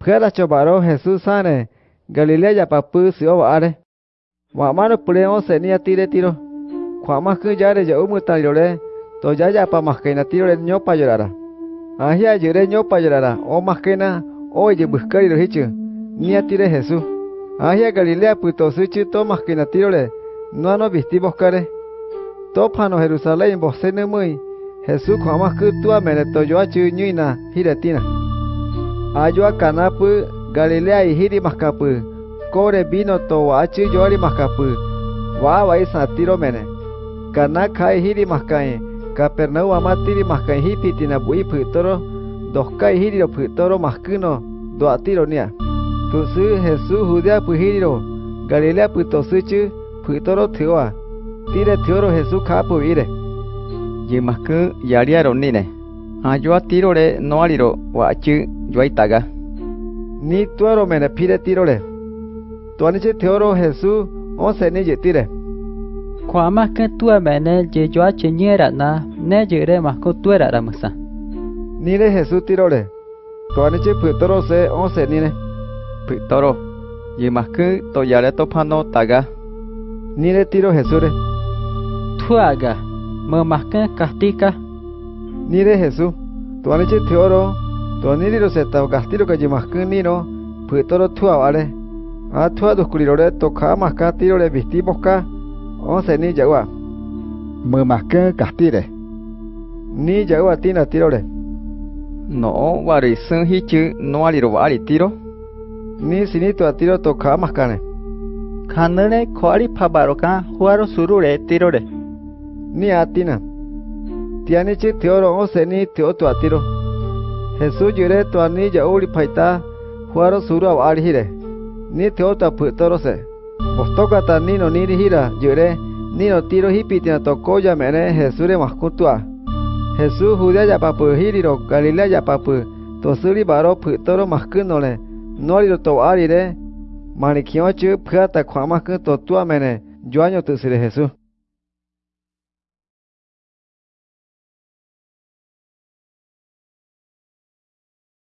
Phuela chobaro Jesús sane, Galilea papu si o are. Wa mano puleo se ni atire tiro. Kwa más que ya umu talore, to ya ya pa más que na tiro el ño pa llorara. Ahia yure ño pa llorara, o más que na, o ye buscar y lo hicho, ni atire Jesús. Ahia Galilea puto suchi to más que na tiro le, no ano visti buscare. To pano Jerusalén vos muy, Jesús kwa más que tu amene to yo achu. Ayua kanapu Galilea i hiri makapu Kore bino to wachi yoari mascapu, Wawa i satiro mene, Kanakai Hirimascae, Kapernau amatiri mascae hipi tina bui putoro, Doskai hirio putoro mascuno, Doatironia, Tusu hesu hudia pujiro, Galilea putosuchu, putoro tewa Tire teoro hesu kapu ire Yimascu yariaronine, Ayuatirore noariro, wachi 요이따가 니 뚜어로 메네 피레 띠로레 또아니체 테오로 헤수 어세니 제띠레 과마 그 뚜어 메네 제조아 제니에라나 네 제레 마코 뚜에라라 무사 니레 헤수 띠로레 또아니체 푸토로세 어세니네 푸토로 예마크 또 야레 또파노 따가 니레 띠로 헤수레 투아가 뭐 마크 카티카 니레 헤수 또아니체 테오로 Tuaniri se ta gastiro que ye masku nino, putoro tu avare. A tu a dusculirore toca más ka tirole vistimos ka. once ni yagua. Mơ mà cơ cả tire. Ni yagua tina tirore. No wari sun hichu no aliro wari tiro. Ni sinito a tiro toca más cane. Kanere koari pabaroka huaro surure tirore. Ni a tina. Tianichi teoro once ni teo tu a tiro. Jesús yure tu ani ya uri paita huaro suru a hire. Ni teo tu a putoro se. Bostoka ta nino niri hira yure nino tiro hipitina toko ya mene Jesús maskutua. Jesús judea ya papu hiriro Galilea ya papu tosuri baro putoro maskunole noriro to arire manikiochu pata kwa maskun totua mene yo año tusire Jesús.